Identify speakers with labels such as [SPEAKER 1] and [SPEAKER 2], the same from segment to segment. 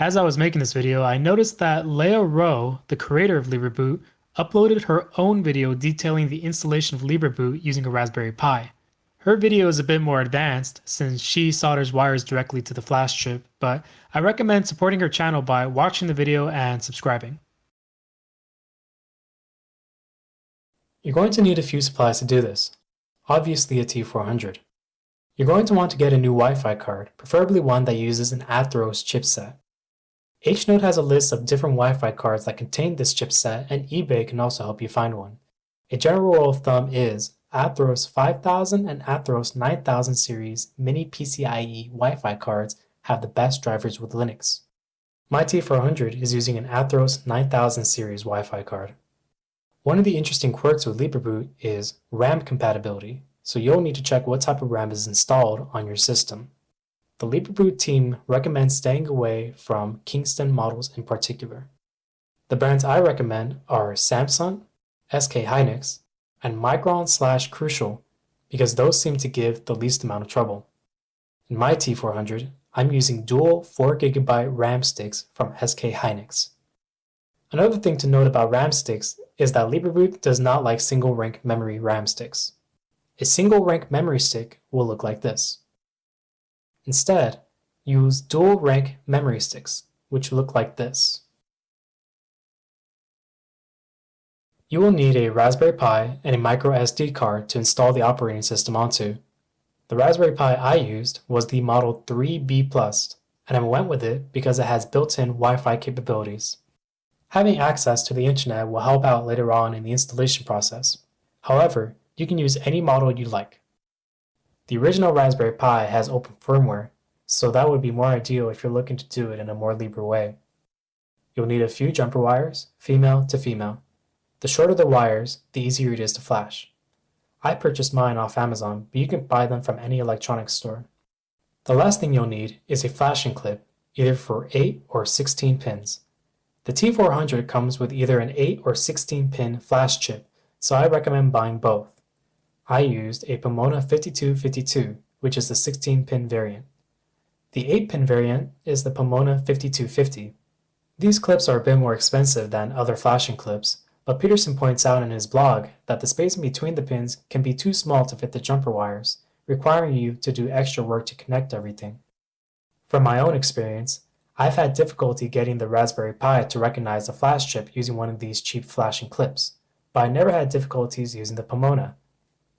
[SPEAKER 1] As I was making this video, I noticed that Leah Rowe, the creator of LibreBoot, uploaded her own video detailing the installation of LibreBoot using a Raspberry Pi. Her video is a bit more advanced since she solders wires directly to the flash chip, but I recommend supporting her channel by watching the video and subscribing.
[SPEAKER 2] You're going to need a few supplies to do this. Obviously a T400. You're going to want to get a new Wi-Fi card, preferably one that uses an Atheros chipset. H-Note has a list of different Wi-Fi cards that contain this chipset and eBay can also help you find one. A general rule of thumb is Atheros 5000 and Atheros 9000 series mini PCIe Wi-Fi cards have the best drivers with Linux. My T400 is using an Atheros 9000 series Wi-Fi card. One of the interesting quirks with LibreBoot is RAM compatibility, so you'll need to check what type of RAM is installed on your system. The LibreBoot team recommends staying away from Kingston models in particular. The brands I recommend are Samsung, SK Hynix, and Micron slash Crucial because those seem to give the least amount of trouble. In my T400, I'm using dual 4GB RAM sticks from SK Hynix. Another thing to note about RAM sticks is that LibreBoot does not like single rank memory RAM sticks. A single rank memory stick will look like this. Instead, use dual rank memory sticks, which look like this. You will need a Raspberry Pi and a microSD card to install the operating system onto. The Raspberry Pi I used was the Model 3B+, and I went with it because it has built-in Wi-Fi capabilities. Having access to the internet will help out later on in the installation process. However, you can use any model you like. The original Raspberry Pi has open firmware, so that would be more ideal if you're looking to do it in a more Libre way. You'll need a few jumper wires, female to female. The shorter the wires, the easier it is to flash. I purchased mine off Amazon, but you can buy them from any electronics store. The last thing you'll need is a flashing clip, either for 8 or 16 pins. The T400 comes with either an 8 or 16 pin flash chip, so I recommend buying both. I used a Pomona 5252, which is the 16-pin variant. The 8-pin variant is the Pomona 5250. These clips are a bit more expensive than other flashing clips, but Peterson points out in his blog that the spacing between the pins can be too small to fit the jumper wires, requiring you to do extra work to connect everything. From my own experience, I've had difficulty getting the Raspberry Pi to recognize the flash chip using one of these cheap flashing clips, but I never had difficulties using the Pomona,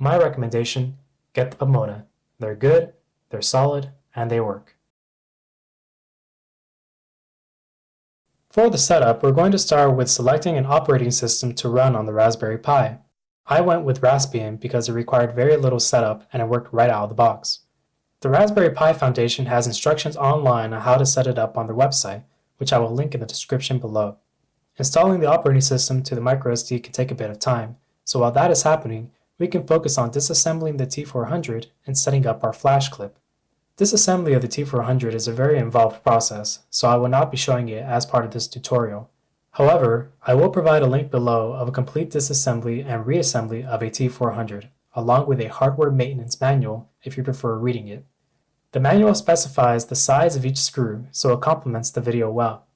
[SPEAKER 2] my recommendation, get the Pomona. They're good, they're solid, and they work. For the setup, we're going to start with selecting an operating system to run on the Raspberry Pi. I went with Raspbian because it required very little setup and it worked right out of the box. The Raspberry Pi Foundation has instructions online on how to set it up on their website, which I will link in the description below. Installing the operating system to the microSD can take a bit of time, so while that is happening, we can focus on disassembling the T400 and setting up our flash clip. Disassembly of the T400 is a very involved process, so I will not be showing it as part of this tutorial. However, I will provide a link below of a complete disassembly and reassembly of a T400, along with a hardware maintenance manual if you prefer reading it. The manual specifies the size of each screw, so it complements the video well.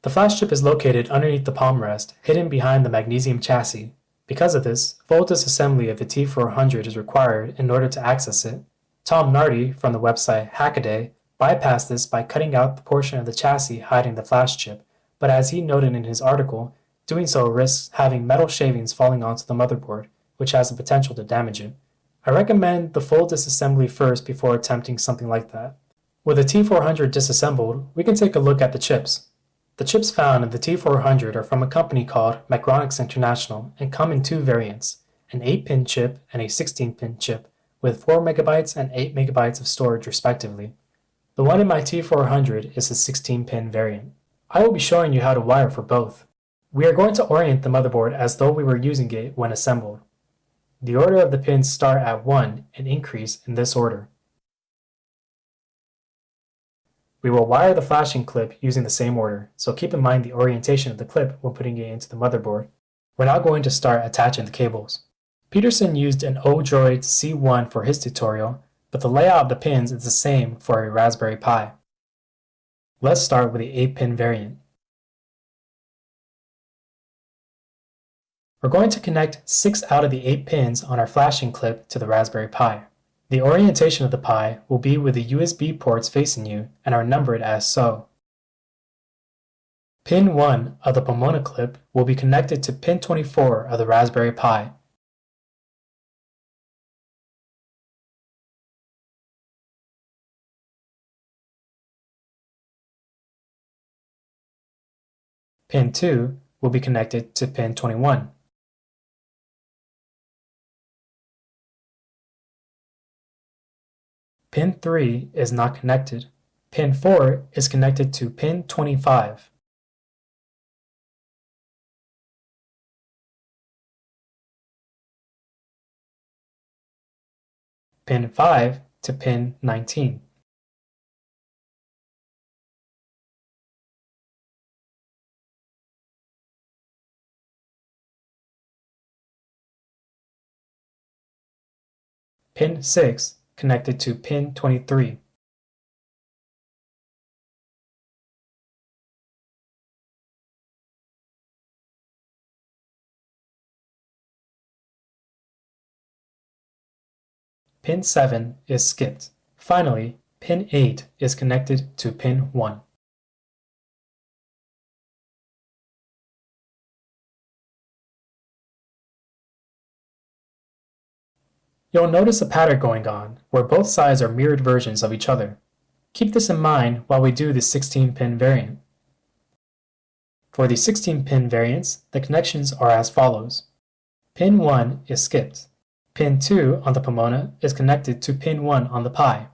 [SPEAKER 2] The flash chip is located underneath the palm rest, hidden behind the magnesium chassis, because of this, full disassembly of the T400 is required in order to access it. Tom Nardi from the website Hackaday bypassed this by cutting out the portion of the chassis hiding the flash chip, but as he noted in his article, doing so risks having metal shavings falling onto the motherboard, which has the potential to damage it. I recommend the full disassembly first before attempting something like that. With the T400 disassembled, we can take a look at the chips. The chips found in the T400 are from a company called Macronix International and come in two variants, an 8-pin chip and a 16-pin chip, with 4 MB and 8 MB of storage respectively. The one in my T400 is the 16-pin variant. I will be showing you how to wire for both. We are going to orient the motherboard as though we were using it when assembled. The order of the pins start at 1 and increase in this order. We will wire the flashing clip using the same order, so keep in mind the orientation of the clip when putting it into the motherboard. We're now going to start attaching the cables. Peterson used an Odroid C1 for his tutorial, but the layout of the pins is the same for a Raspberry Pi. Let's start with the 8-pin variant. We're going to connect 6 out of the 8 pins on our flashing clip to the Raspberry Pi. The orientation of the Pi will be with the USB ports facing you and are numbered as so. Pin 1 of the Pomona clip will be connected to pin 24 of the Raspberry Pi. Pin 2 will be connected to pin 21. Pin 3 is not connected. Pin 4 is connected to pin 25. Pin 5 to pin 19. Pin 6 connected to pin 23. Pin 7 is skipped. Finally, pin 8 is connected to pin 1. You'll notice a pattern going on, where both sides are mirrored versions of each other. Keep this in mind while we do the 16-pin variant. For the 16-pin variants, the connections are as follows. Pin 1 is skipped. Pin 2 on the Pomona is connected to pin 1 on the Pi.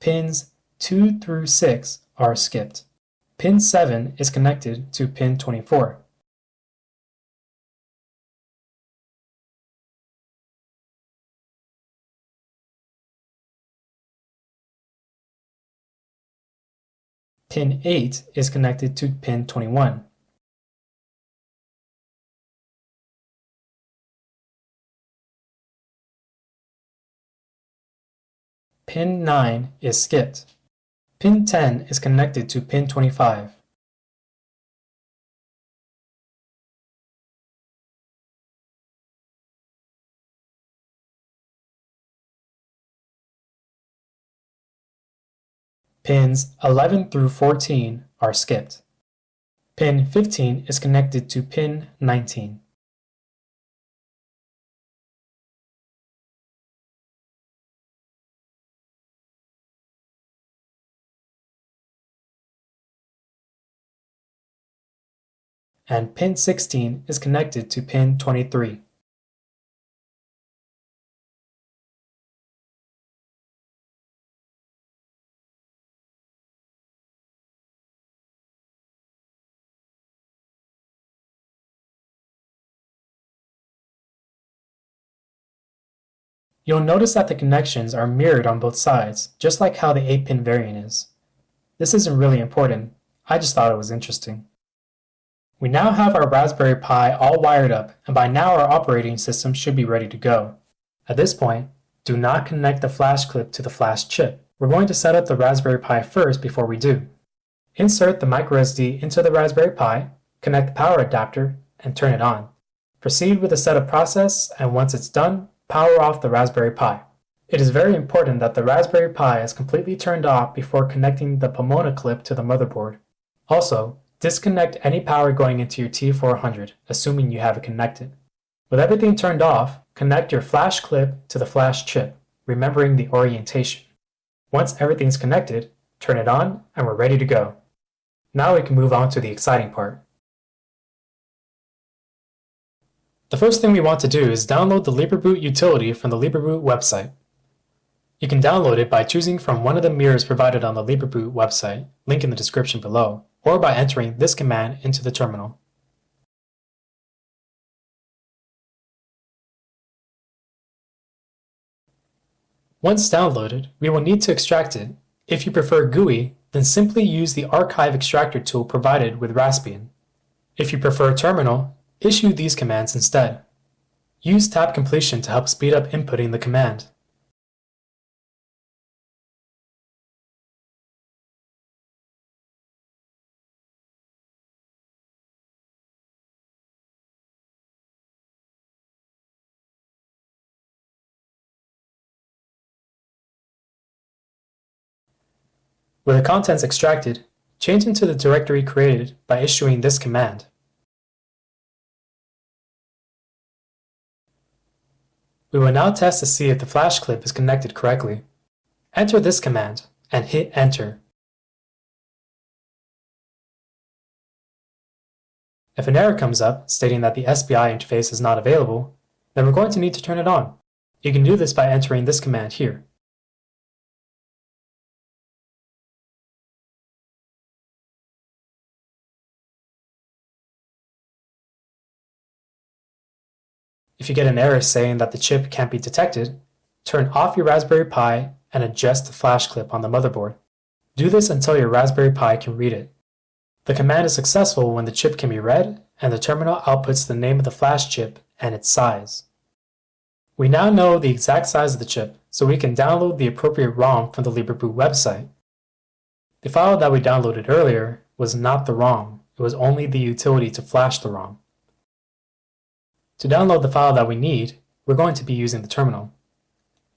[SPEAKER 2] Pins 2 through 6 are skipped. Pin 7 is connected to pin 24. Pin 8 is connected to pin 21. Pin 9 is skipped. Pin 10 is connected to pin 25. Pins 11 through 14 are skipped. Pin 15 is connected to pin 19. And pin 16 is connected to pin 23. You'll notice that the connections are mirrored on both sides, just like how the 8-pin variant is. This isn't really important, I just thought it was interesting. We now have our Raspberry Pi all wired up, and by now our operating system should be ready to go. At this point, do not connect the flash clip to the flash chip. We're going to set up the Raspberry Pi first before we do. Insert the microSD into the Raspberry Pi, connect the power adapter, and turn it on. Proceed with the setup process, and once it's done, power off the Raspberry Pi. It is very important that the Raspberry Pi is completely turned off before connecting the Pomona clip to the motherboard. Also, Disconnect any power going into your T400, assuming you have it connected. With everything turned off, connect your flash clip to the flash chip, remembering the orientation. Once everything's connected, turn it on and we're ready to go. Now we can move on to the exciting part. The first thing we want to do is download the LibreBoot utility from the LibreBoot website. You can download it by choosing from one of the mirrors provided on the LibreBoot website, link in the description below, or by entering this command into the terminal. Once downloaded, we will need to extract it. If you prefer GUI, then simply use the Archive Extractor tool provided with Raspbian. If you prefer Terminal, issue these commands instead. Use tab completion to help speed up inputting the command. With the contents extracted, change them to the directory created by issuing this command. We will now test to see if the flash clip is connected correctly. Enter this command and hit enter. If an error comes up stating that the SPI interface is not available, then we're going to need to turn it on. You can do this by entering this command here. If you get an error saying that the chip can't be detected, turn off your Raspberry Pi and adjust the flash clip on the motherboard. Do this until your Raspberry Pi can read it. The command is successful when the chip can be read and the terminal outputs the name of the flash chip and its size. We now know the exact size of the chip, so we can download the appropriate ROM from the LibreBoot website. The file that we downloaded earlier was not the ROM, it was only the utility to flash the ROM. To download the file that we need, we're going to be using the terminal.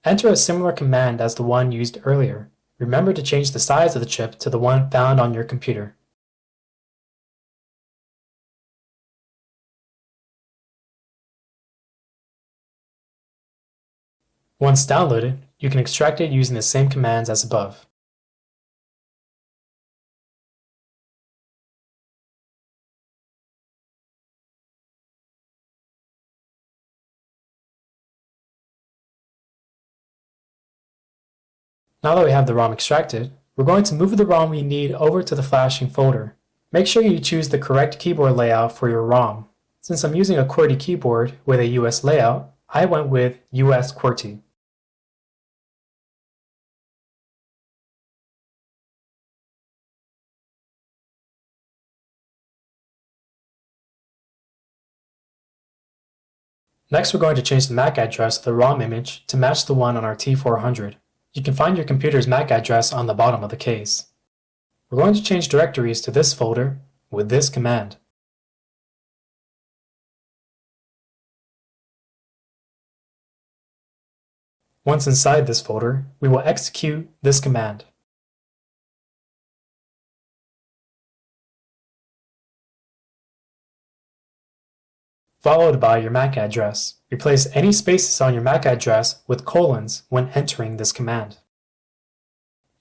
[SPEAKER 2] Enter a similar command as the one used earlier. Remember to change the size of the chip to the one found on your computer. Once downloaded, you can extract it using the same commands as above. Now that we have the ROM extracted, we're going to move the ROM we need over to the flashing folder. Make sure you choose the correct keyboard layout for your ROM. Since I'm using a QWERTY keyboard with a US layout, I went with US QWERTY. Next we're going to change the MAC address of the ROM image to match the one on our T400. You can find your computer's MAC address on the bottom of the case. We're going to change directories to this folder with this command. Once inside this folder, we will execute this command. Followed by your MAC address. Replace any spaces on your MAC address with colons when entering this command.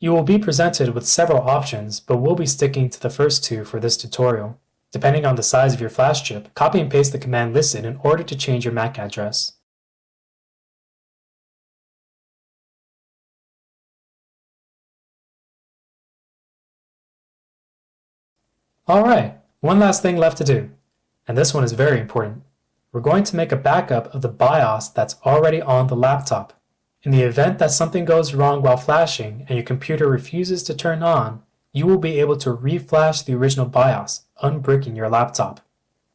[SPEAKER 2] You will be presented with several options, but we'll be sticking to the first two for this tutorial. Depending on the size of your flash chip, copy and paste the command listed in order to change your MAC address. Alright, one last thing left to do, and this one is very important we're going to make a backup of the BIOS that's already on the laptop. In the event that something goes wrong while flashing and your computer refuses to turn on, you will be able to reflash the original BIOS, unbricking your laptop.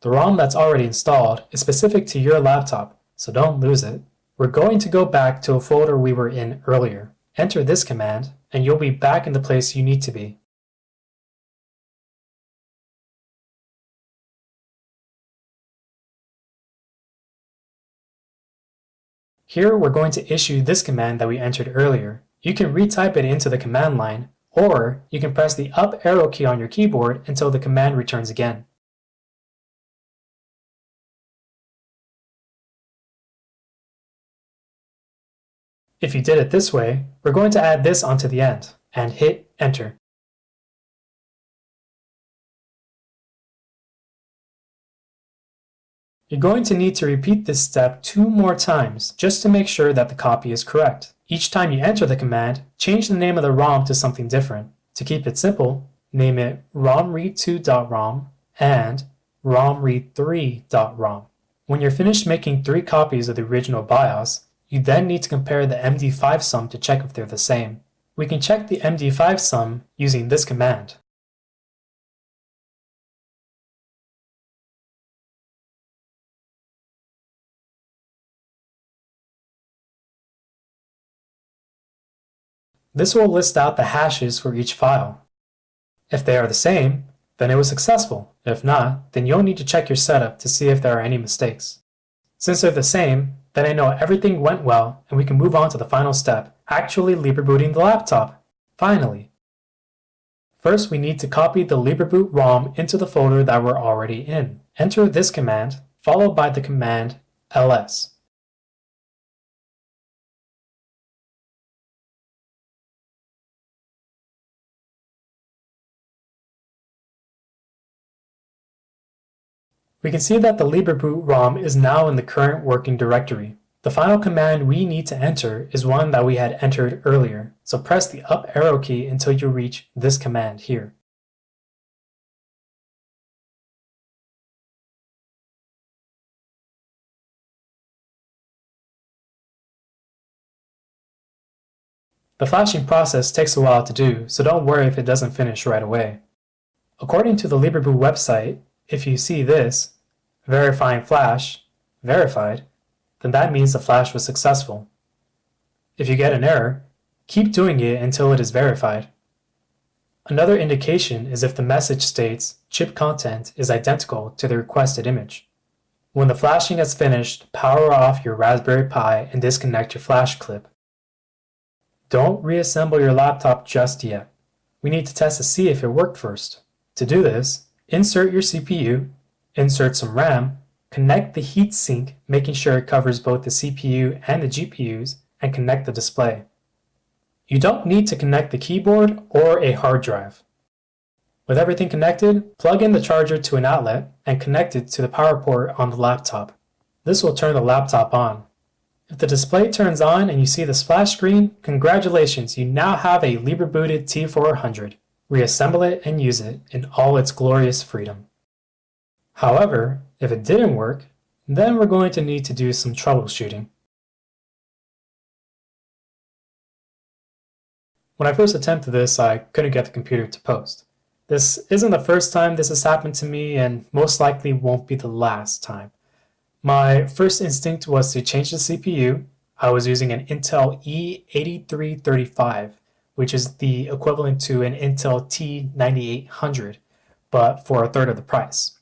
[SPEAKER 2] The ROM that's already installed is specific to your laptop, so don't lose it. We're going to go back to a folder we were in earlier. Enter this command, and you'll be back in the place you need to be. Here we're going to issue this command that we entered earlier. You can retype it into the command line, or you can press the up arrow key on your keyboard until the command returns again. If you did it this way, we're going to add this onto the end, and hit enter. You're going to need to repeat this step two more times just to make sure that the copy is correct. Each time you enter the command, change the name of the ROM to something different. To keep it simple, name it romread2.rom and romread3.rom. When you're finished making three copies of the original BIOS, you then need to compare the MD5 sum to check if they're the same. We can check the MD5 sum using this command. This will list out the hashes for each file. If they are the same, then it was successful. If not, then you'll need to check your setup to see if there are any mistakes. Since they're the same, then I know everything went well and we can move on to the final step, actually LibreBooting the laptop. Finally. First, we need to copy the LibreBoot ROM into the folder that we're already in. Enter this command, followed by the command ls. We can see that the LibreBoot ROM is now in the current working directory. The final command we need to enter is one that we had entered earlier, so press the up arrow key until you reach this command here. The flashing process takes a while to do, so don't worry if it doesn't finish right away. According to the LibreBoot website, if you see this, verifying flash, verified, then that means the flash was successful. If you get an error, keep doing it until it is verified. Another indication is if the message states chip content is identical to the requested image. When the flashing has finished, power off your Raspberry Pi and disconnect your flash clip. Don't reassemble your laptop just yet. We need to test to see if it worked first. To do this, insert your CPU insert some RAM, connect the heatsink, making sure it covers both the CPU and the GPUs, and connect the display. You don't need to connect the keyboard or a hard drive. With everything connected, plug in the charger to an outlet and connect it to the power port on the laptop. This will turn the laptop on. If the display turns on and you see the splash screen, congratulations, you now have a LibreBooted T400. Reassemble it and use it in all its glorious freedom. However, if it didn't work, then we're going to need to do some troubleshooting. When I first attempted this, I couldn't get the computer to post. This isn't the first time this has happened to me and most likely won't be the last time. My first instinct was to change the CPU. I was using an Intel E8335, which is the equivalent to an Intel T9800, but for a third of the price.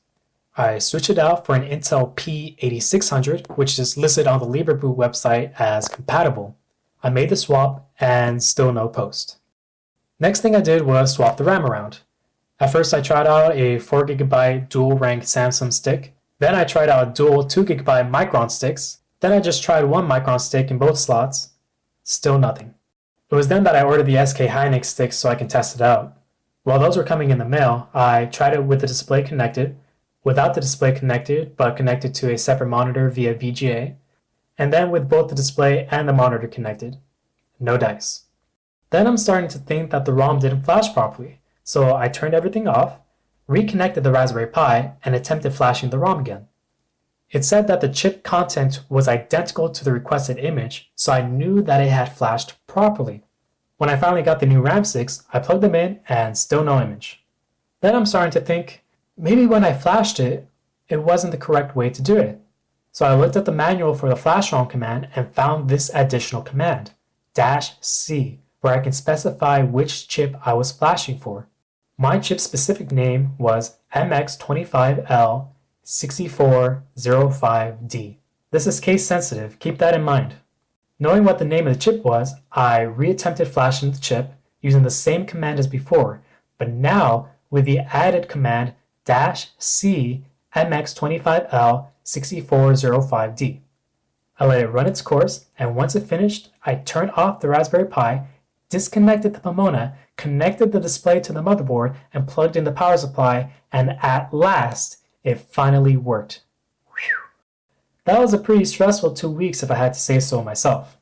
[SPEAKER 2] I switched it out for an Intel P8600, which is listed on the LibreBoot website as compatible. I made the swap and still no post. Next thing I did was swap the RAM around. At first I tried out a 4GB dual rank Samsung stick, then I tried out dual 2GB Micron sticks, then I just tried one Micron stick in both slots, still nothing. It was then that I ordered the SK Hynix sticks so I can test it out. While those were coming in the mail, I tried it with the display connected, without the display connected but connected to a separate monitor via VGA, and then with both the display and the monitor connected. No dice. Then I'm starting to think that the ROM didn't flash properly, so I turned everything off, reconnected the Raspberry Pi, and attempted flashing the ROM again. It said that the chip content was identical to the requested image, so I knew that it had flashed properly. When I finally got the new RAM sticks, I plugged them in and still no image. Then I'm starting to think, maybe when I flashed it, it wasn't the correct way to do it. So I looked at the manual for the flash command and found this additional command, dash C, where I can specify which chip I was flashing for. My chip specific name was MX25L6405D. This is case sensitive, keep that in mind. Knowing what the name of the chip was, I reattempted flashing the chip using the same command as before, but now with the added command C MX25L6405D. I let it run its course, and once it finished, I turned off the Raspberry Pi, disconnected the Pomona, connected the display to the motherboard, and plugged in the power supply, and at last, it finally worked. Whew. That was a pretty stressful two weeks if I had to say so myself.